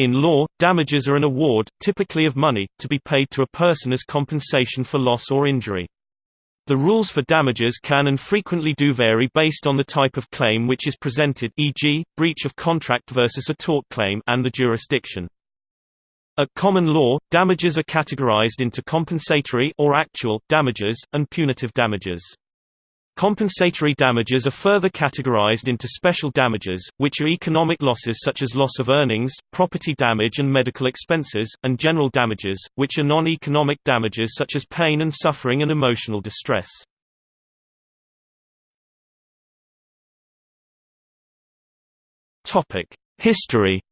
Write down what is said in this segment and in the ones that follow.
In law, damages are an award, typically of money, to be paid to a person as compensation for loss or injury. The rules for damages can and frequently do vary based on the type of claim which is presented e.g., breach of contract versus a tort claim and the jurisdiction. At common law, damages are categorized into compensatory or actual damages, and punitive damages. Compensatory damages are further categorized into special damages, which are economic losses such as loss of earnings, property damage and medical expenses, and general damages, which are non-economic damages such as pain and suffering and emotional distress. History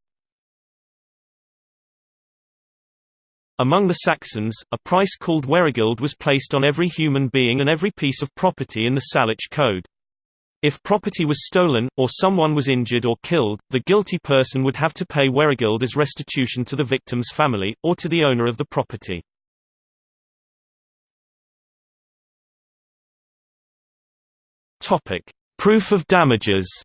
Among the Saxons, a price called weregild was placed on every human being and every piece of property in the Salic Code. If property was stolen, or someone was injured or killed, the guilty person would have to pay weregild as restitution to the victim's family, or to the owner of the property. Proof of damages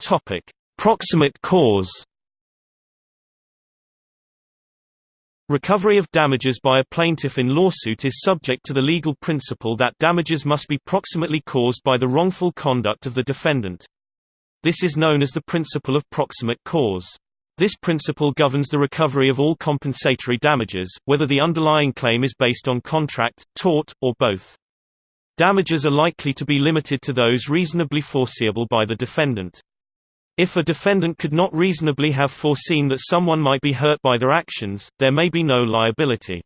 Topic: Proximate cause. Recovery of damages by a plaintiff in lawsuit is subject to the legal principle that damages must be proximately caused by the wrongful conduct of the defendant. This is known as the principle of proximate cause. This principle governs the recovery of all compensatory damages, whether the underlying claim is based on contract, tort, or both. Damages are likely to be limited to those reasonably foreseeable by the defendant. If a defendant could not reasonably have foreseen that someone might be hurt by their actions, there may be no liability.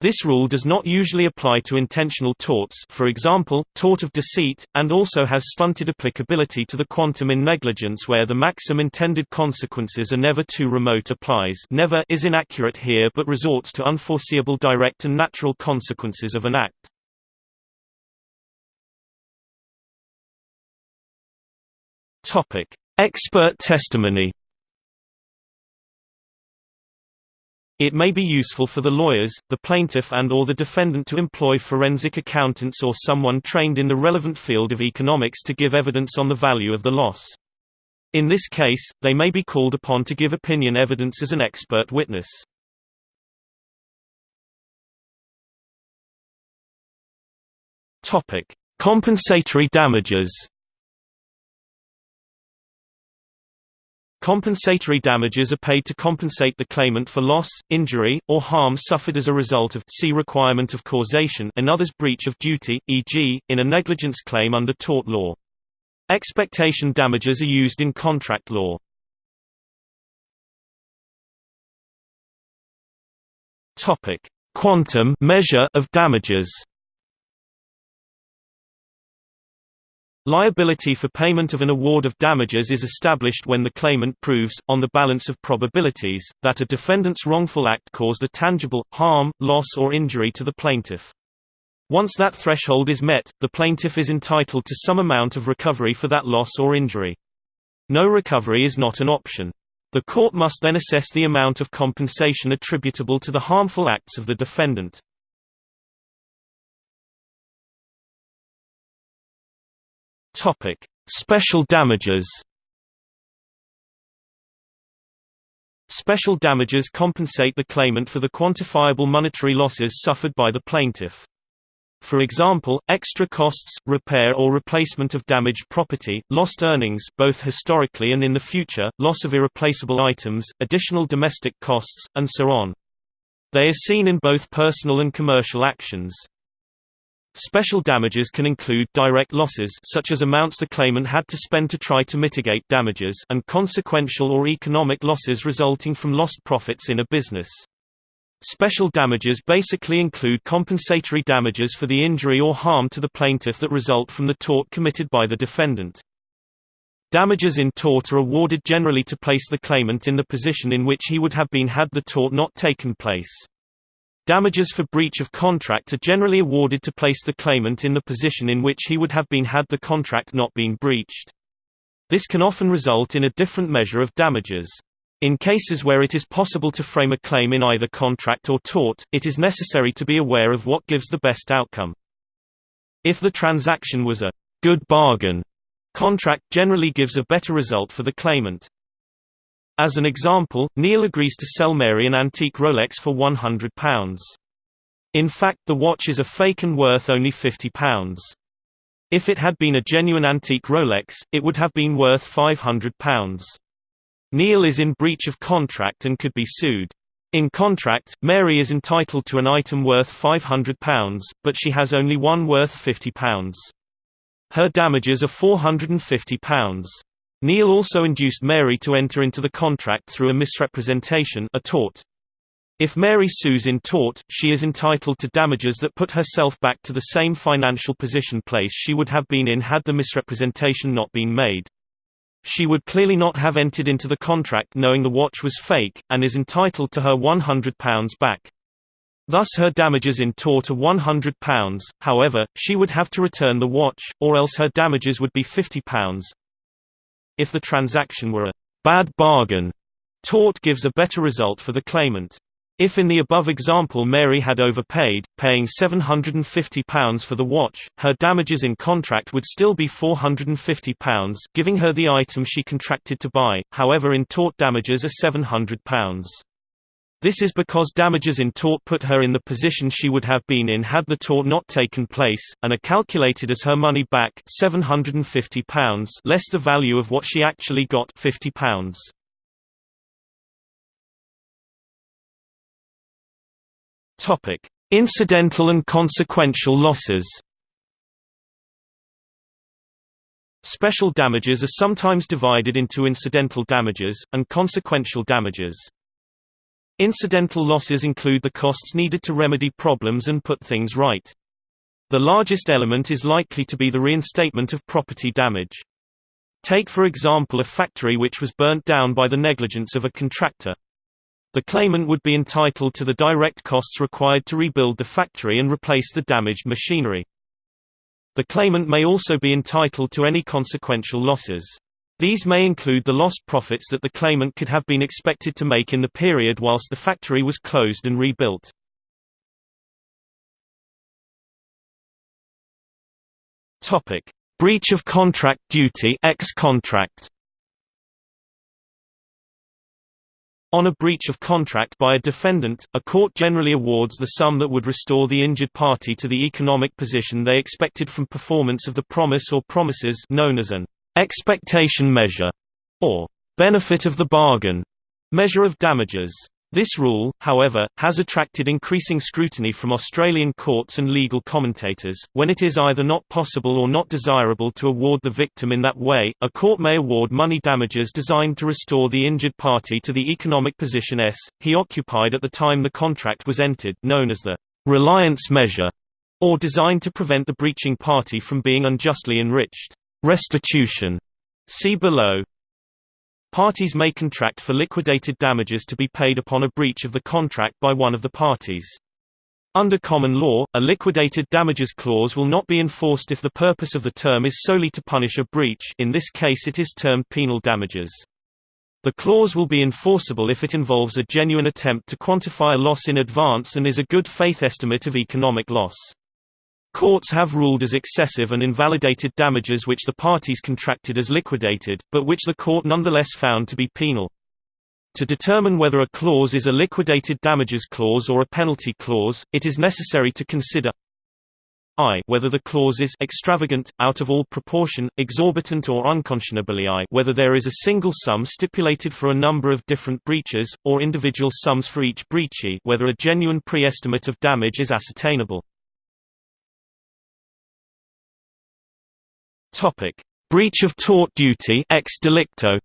This rule does not usually apply to intentional torts for example, tort of deceit, and also has stunted applicability to the quantum in negligence where the maxim intended consequences are never too remote applies never is inaccurate here but resorts to unforeseeable direct and natural consequences of an act. Topic: Expert testimony. It may be useful for the lawyers, the plaintiff and or the defendant to employ forensic accountants or someone trained in the relevant field of economics to give evidence on the value of the loss. In this case, they may be called upon to give opinion evidence as an expert witness. Compensatory damages. Compensatory damages are paid to compensate the claimant for loss, injury, or harm suffered as a result of see requirement of causation another's breach of duty, e.g., in a negligence claim under tort law. Expectation damages are used in contract law. Topic: Quantum measure of damages. Liability for payment of an award of damages is established when the claimant proves, on the balance of probabilities, that a defendant's wrongful act caused a tangible, harm, loss or injury to the plaintiff. Once that threshold is met, the plaintiff is entitled to some amount of recovery for that loss or injury. No recovery is not an option. The court must then assess the amount of compensation attributable to the harmful acts of the defendant. Topic: Special damages. Special damages compensate the claimant for the quantifiable monetary losses suffered by the plaintiff. For example, extra costs, repair or replacement of damaged property, lost earnings both historically and in the future, loss of irreplaceable items, additional domestic costs, and so on. They are seen in both personal and commercial actions. Special damages can include direct losses such as amounts the claimant had to spend to try to mitigate damages and consequential or economic losses resulting from lost profits in a business. Special damages basically include compensatory damages for the injury or harm to the plaintiff that result from the tort committed by the defendant. Damages in tort are awarded generally to place the claimant in the position in which he would have been had the tort not taken place. Damages for breach of contract are generally awarded to place the claimant in the position in which he would have been had the contract not been breached. This can often result in a different measure of damages. In cases where it is possible to frame a claim in either contract or tort, it is necessary to be aware of what gives the best outcome. If the transaction was a good bargain, contract generally gives a better result for the claimant. As an example, Neil agrees to sell Mary an antique Rolex for £100. In fact the watch is a fake and worth only £50. If it had been a genuine antique Rolex, it would have been worth £500. Neil is in breach of contract and could be sued. In contract, Mary is entitled to an item worth £500, but she has only one worth £50. Her damages are £450. Neil also induced Mary to enter into the contract through a misrepresentation a tort. If Mary sues in tort, she is entitled to damages that put herself back to the same financial position place she would have been in had the misrepresentation not been made. She would clearly not have entered into the contract knowing the watch was fake, and is entitled to her £100 back. Thus her damages in tort are £100, however, she would have to return the watch, or else her damages would be £50. If the transaction were a bad bargain, tort gives a better result for the claimant. If in the above example Mary had overpaid, paying £750 for the watch, her damages in contract would still be £450, giving her the item she contracted to buy, however in tort damages are £700. This is because damages in tort put her in the position she would have been in had the tort not taken place, and are calculated as her money back £750 less the value of what she actually got £50. Topic: Incidental and consequential losses. Special damages are sometimes divided into incidental damages, and consequential damages. Incidental losses include the costs needed to remedy problems and put things right. The largest element is likely to be the reinstatement of property damage. Take for example a factory which was burnt down by the negligence of a contractor. The claimant would be entitled to the direct costs required to rebuild the factory and replace the damaged machinery. The claimant may also be entitled to any consequential losses. These may include the lost profits that the claimant could have been expected to make in the period whilst the factory was closed and rebuilt. Topic: Breach of contract duty ex-contract. On a breach of contract by a defendant, a court generally awards the sum that would restore the injured party to the economic position they expected from performance of the promise or promises known as an expectation measure, or benefit of the bargain measure of damages. This rule, however, has attracted increasing scrutiny from Australian courts and legal commentators. When it is either not possible or not desirable to award the victim in that way, a court may award money damages designed to restore the injured party to the economic position s. he occupied at the time the contract was entered, known as the reliance measure, or designed to prevent the breaching party from being unjustly enriched. Restitution. See below. Parties may contract for liquidated damages to be paid upon a breach of the contract by one of the parties. Under common law, a liquidated damages clause will not be enforced if the purpose of the term is solely to punish a breach in this case it is termed penal damages. The clause will be enforceable if it involves a genuine attempt to quantify a loss in advance and is a good faith estimate of economic loss. Courts have ruled as excessive and invalidated damages which the parties contracted as liquidated, but which the court nonetheless found to be penal. To determine whether a clause is a liquidated damages clause or a penalty clause, it is necessary to consider i whether the clause is extravagant, out of all proportion, exorbitant or unconscionably i whether there is a single sum stipulated for a number of different breaches, or individual sums for each breach whether a genuine pre-estimate of damage is ascertainable. Topic: Breach of tort duty ex delicto.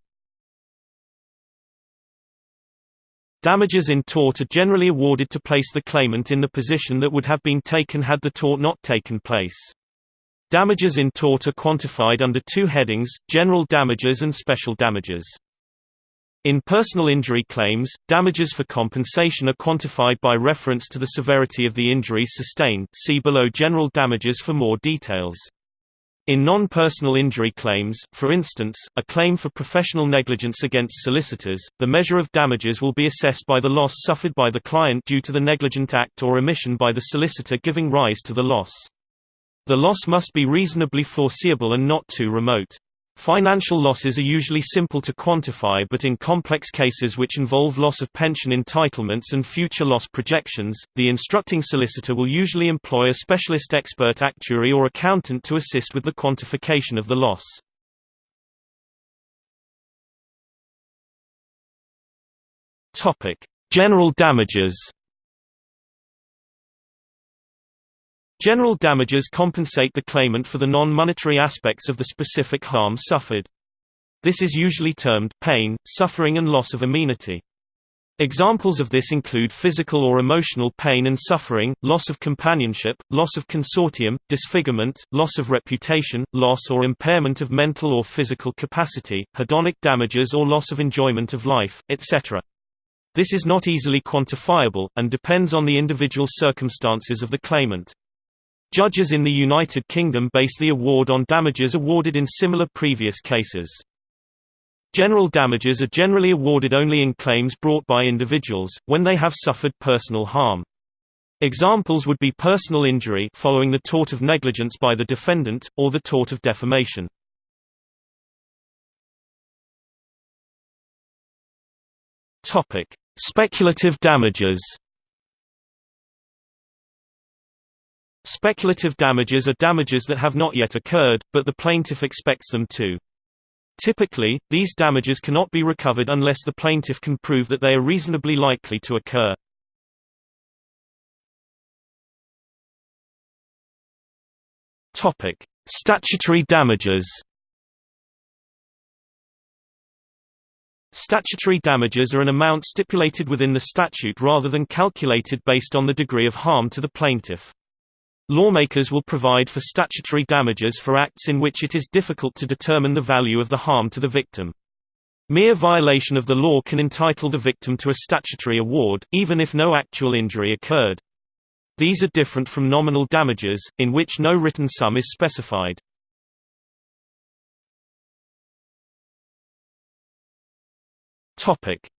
Damages in tort are generally awarded to place the claimant in the position that would have been taken had the tort not taken place. Damages in tort are quantified under two headings, general damages and special damages. In personal injury claims, damages for compensation are quantified by reference to the severity of the injuries sustained see below general damages for more details. In non-personal injury claims, for instance, a claim for professional negligence against solicitors, the measure of damages will be assessed by the loss suffered by the client due to the negligent act or omission by the solicitor giving rise to the loss. The loss must be reasonably foreseeable and not too remote. Financial losses are usually simple to quantify but in complex cases which involve loss of pension entitlements and future loss projections, the instructing solicitor will usually employ a specialist expert actuary or accountant to assist with the quantification of the loss. General damages General damages compensate the claimant for the non-monetary aspects of the specific harm suffered. This is usually termed pain, suffering and loss of amenity. Examples of this include physical or emotional pain and suffering, loss of companionship, loss of consortium, disfigurement, loss of reputation, loss or impairment of mental or physical capacity, hedonic damages or loss of enjoyment of life, etc. This is not easily quantifiable, and depends on the individual circumstances of the claimant. Judges in the United Kingdom base the award on damages awarded in similar previous cases. General damages are generally awarded only in claims brought by individuals, when they have suffered personal harm. Examples would be personal injury following the tort of negligence by the defendant, or the tort of defamation. Speculative damages Speculative damages are damages that have not yet occurred, but the plaintiff expects them to. Typically, these damages cannot be recovered unless the plaintiff can prove that they are reasonably likely to occur. Topic: Statutory damages. Statutory damages are an amount stipulated within the statute rather than calculated based on the degree of harm to the plaintiff. Lawmakers will provide for statutory damages for acts in which it is difficult to determine the value of the harm to the victim. Mere violation of the law can entitle the victim to a statutory award, even if no actual injury occurred. These are different from nominal damages, in which no written sum is specified.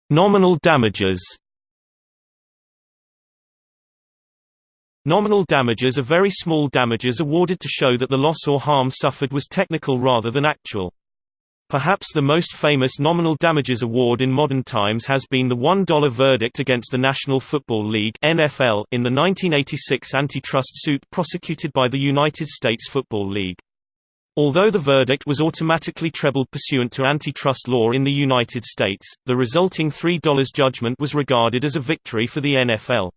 Nominal damages Nominal damages are very small damages awarded to show that the loss or harm suffered was technical rather than actual. Perhaps the most famous nominal damages award in modern times has been the $1 verdict against the National Football League NFL in the 1986 antitrust suit prosecuted by the United States Football League. Although the verdict was automatically trebled pursuant to antitrust law in the United States, the resulting $3 judgment was regarded as a victory for the NFL.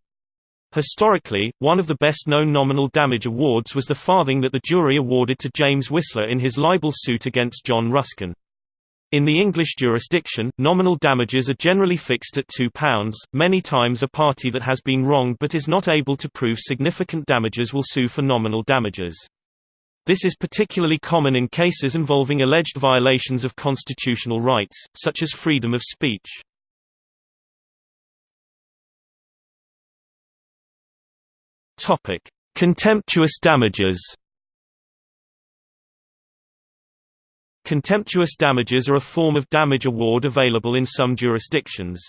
Historically, one of the best-known nominal damage awards was the farthing that the jury awarded to James Whistler in his libel suit against John Ruskin. In the English jurisdiction, nominal damages are generally fixed at £2. Many times a party that has been wronged but is not able to prove significant damages will sue for nominal damages. This is particularly common in cases involving alleged violations of constitutional rights, such as freedom of speech. Topic: Contemptuous damages. Contemptuous damages are a form of damage award available in some jurisdictions.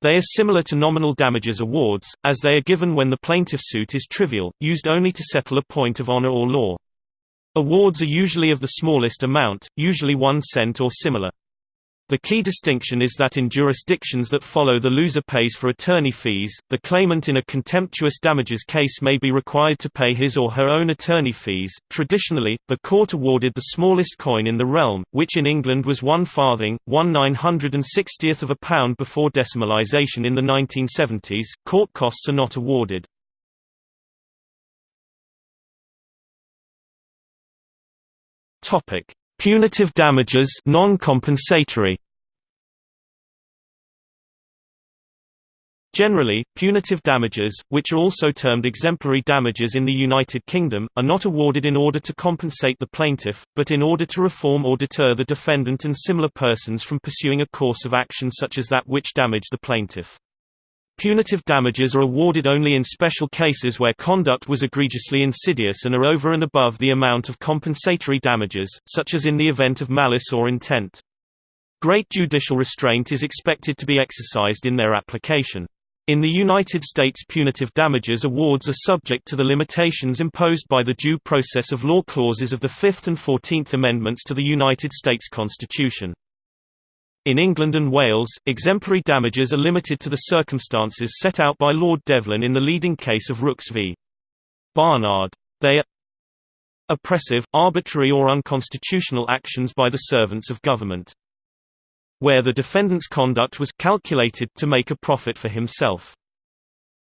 They are similar to nominal damages awards, as they are given when the plaintiff suit is trivial, used only to settle a point of honor or law. Awards are usually of the smallest amount, usually one cent or similar. The key distinction is that in jurisdictions that follow the loser pays for attorney fees, the claimant in a contemptuous damages case may be required to pay his or her own attorney fees. Traditionally, the court awarded the smallest coin in the realm, which in England was one farthing, one nine hundred and sixtieth of a pound before decimalisation in the 1970s. Court costs are not awarded. Topic: Punitive damages non-compensatory Generally, punitive damages, which are also termed exemplary damages in the United Kingdom, are not awarded in order to compensate the plaintiff, but in order to reform or deter the defendant and similar persons from pursuing a course of action such as that which damaged the plaintiff. Punitive damages are awarded only in special cases where conduct was egregiously insidious and are over and above the amount of compensatory damages, such as in the event of malice or intent. Great judicial restraint is expected to be exercised in their application. In the United States punitive damages awards are subject to the limitations imposed by the due process of law clauses of the Fifth and Fourteenth Amendments to the United States Constitution. In England and Wales, exemplary damages are limited to the circumstances set out by Lord Devlin in the leading case of Rookes v. Barnard. They are oppressive, arbitrary or unconstitutional actions by the servants of government where the defendant's conduct was calculated to make a profit for himself.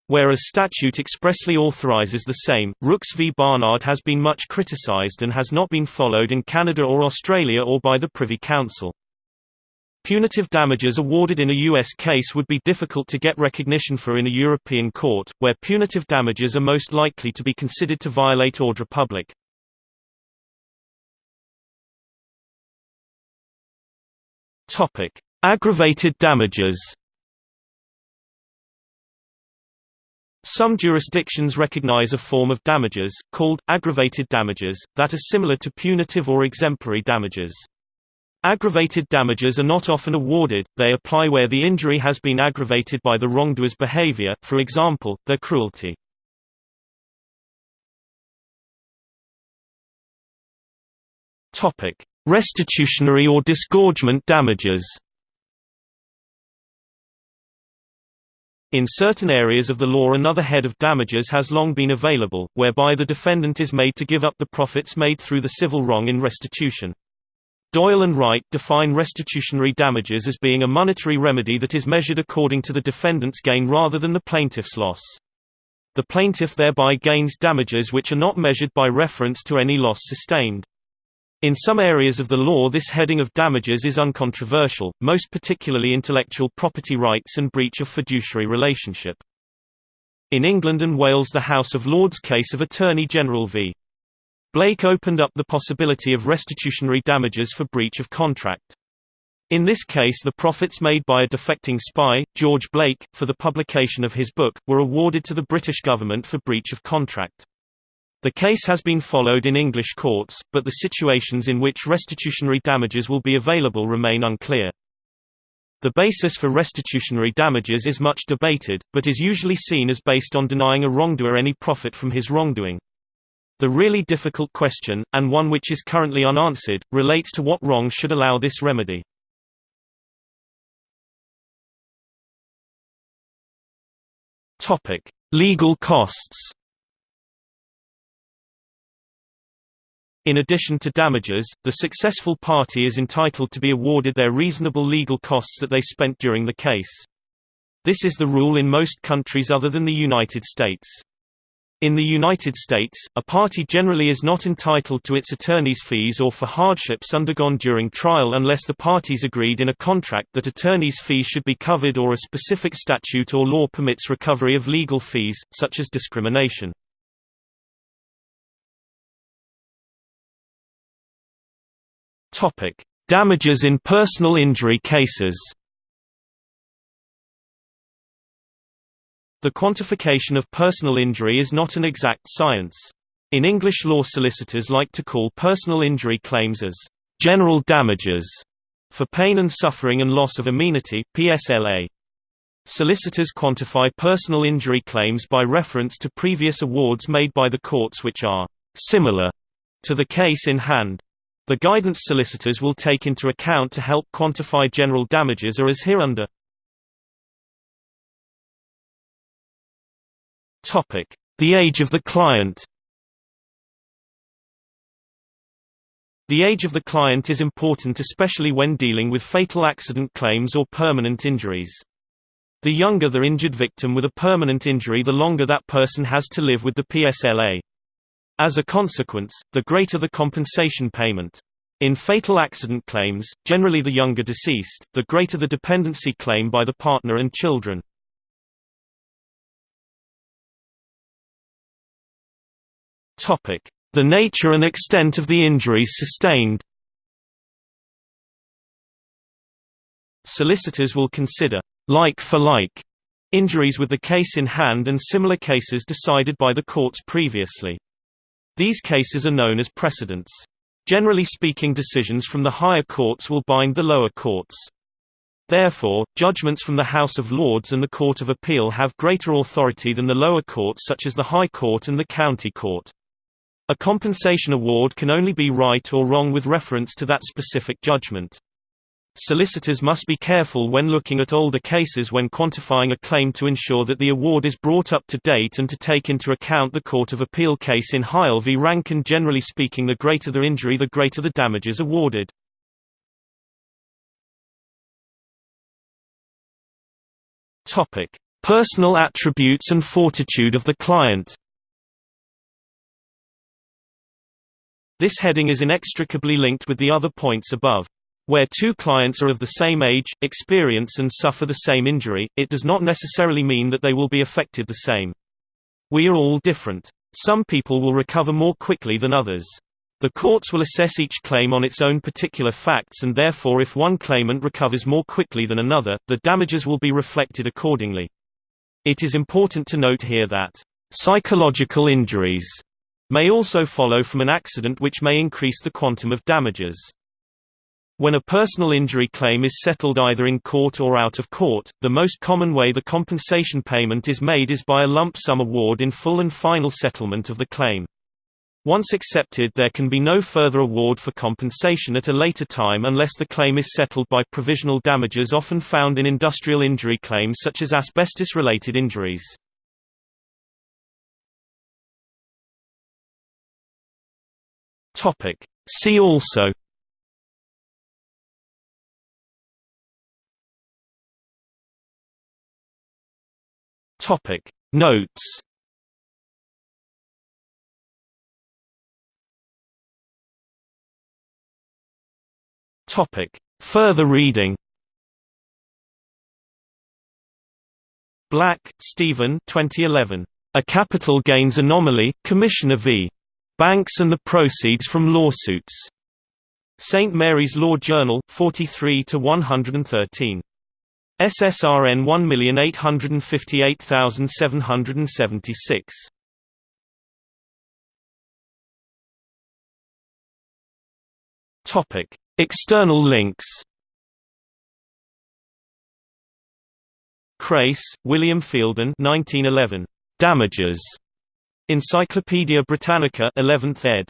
Where a statute expressly authorizes the same, Rookes v Barnard has been much criticized and has not been followed in Canada or Australia or by the Privy Council. Punitive damages awarded in a U.S. case would be difficult to get recognition for in a European court, where punitive damages are most likely to be considered to violate ordre public. Aggravated damages. Some jurisdictions recognize a form of damages, called, aggravated damages, that are similar to punitive or exemplary damages. Aggravated damages are not often awarded, they apply where the injury has been aggravated by the wrongdoer's behavior, for example, their cruelty. Restitutionary or disgorgement damages In certain areas of the law another head of damages has long been available, whereby the defendant is made to give up the profits made through the civil wrong in restitution. Doyle and Wright define restitutionary damages as being a monetary remedy that is measured according to the defendant's gain rather than the plaintiff's loss. The plaintiff thereby gains damages which are not measured by reference to any loss sustained. In some areas of the law this heading of damages is uncontroversial, most particularly intellectual property rights and breach of fiduciary relationship. In England and Wales the House of Lords case of Attorney General v. Blake opened up the possibility of restitutionary damages for breach of contract. In this case the profits made by a defecting spy, George Blake, for the publication of his book, were awarded to the British government for breach of contract. The case has been followed in English courts, but the situations in which restitutionary damages will be available remain unclear. The basis for restitutionary damages is much debated, but is usually seen as based on denying a wrongdoer any profit from his wrongdoing. The really difficult question, and one which is currently unanswered, relates to what wrong should allow this remedy. Legal costs In addition to damages, the successful party is entitled to be awarded their reasonable legal costs that they spent during the case. This is the rule in most countries other than the United States. In the United States, a party generally is not entitled to its attorney's fees or for hardships undergone during trial unless the parties agreed in a contract that attorney's fees should be covered or a specific statute or law permits recovery of legal fees, such as discrimination. Damages in personal injury cases. The quantification of personal injury is not an exact science. In English law solicitors like to call personal injury claims as general damages for pain and suffering and loss of amenity PSLA. Solicitors quantify personal injury claims by reference to previous awards made by the courts which are similar to the case in hand. The guidance solicitors will take into account to help quantify general damages are as hereunder. The age of the client The age of the client is important especially when dealing with fatal accident claims or permanent injuries. The younger the injured victim with a permanent injury the longer that person has to live with the PSLA. As a consequence, the greater the compensation payment. In fatal accident claims, generally the younger deceased, the greater the dependency claim by the partner and children. The nature and extent of the injuries sustained Solicitors will consider like for like injuries with the case in hand and similar cases decided by the courts previously. These cases are known as precedents. Generally speaking decisions from the higher courts will bind the lower courts. Therefore, judgments from the House of Lords and the Court of Appeal have greater authority than the lower courts such as the High Court and the County Court. A compensation award can only be right or wrong with reference to that specific judgment. Solicitors must be careful when looking at older cases when quantifying a claim to ensure that the award is brought up to date and to take into account the Court of Appeal case in Heil v. Rankin generally speaking the greater the injury the greater the damages awarded. Personal attributes and fortitude of the client This heading is inextricably linked with the other points above. Where two clients are of the same age, experience and suffer the same injury, it does not necessarily mean that they will be affected the same. We are all different. Some people will recover more quickly than others. The courts will assess each claim on its own particular facts and therefore if one claimant recovers more quickly than another, the damages will be reflected accordingly. It is important to note here that psychological injuries may also follow from an accident which may increase the quantum of damages. When a personal injury claim is settled either in court or out of court, the most common way the compensation payment is made is by a lump sum award in full and final settlement of the claim. Once accepted there can be no further award for compensation at a later time unless the claim is settled by provisional damages often found in industrial injury claims such as asbestos-related injuries. See also Topic Notes Topic Further reading Black, Stephen 2011. A Capital Gains Anomaly, Commissioner v. Banks and the Proceeds from Lawsuits. St. Mary's Law Journal, 43 to 113. SSRN 1858776. Topic: External links. Craies, William Feilden 1911. Damages. Encyclopædia Britannica 11th ed.